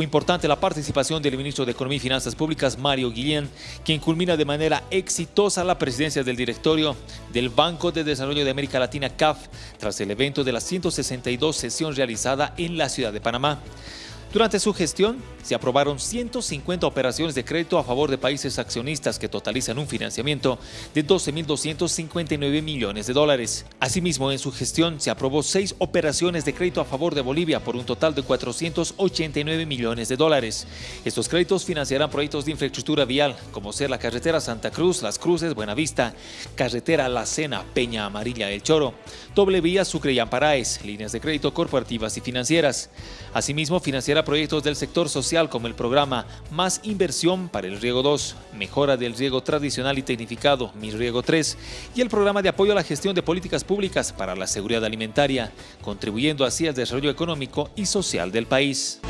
Fue importante la participación del ministro de Economía y Finanzas Públicas, Mario Guillén, quien culmina de manera exitosa la presidencia del directorio del Banco de Desarrollo de América Latina, CAF, tras el evento de la 162 sesión realizada en la ciudad de Panamá. Durante su gestión, se aprobaron 150 operaciones de crédito a favor de países accionistas que totalizan un financiamiento de 12.259 millones de dólares. Asimismo, en su gestión se aprobó seis operaciones de crédito a favor de Bolivia por un total de 489 millones de dólares. Estos créditos financiarán proyectos de infraestructura vial, como ser la carretera Santa Cruz, Las Cruces, Buenavista, carretera La Cena, Peña Amarilla, El Choro, doble vía Sucre y Amparaes, líneas de crédito corporativas y financieras. Asimismo, financiará proyectos del sector social como el programa Más Inversión para el Riego 2, Mejora del Riego Tradicional y Tecnificado, Mi Riego 3, y el programa de apoyo a la gestión de políticas públicas para la seguridad alimentaria, contribuyendo así al desarrollo económico y social del país.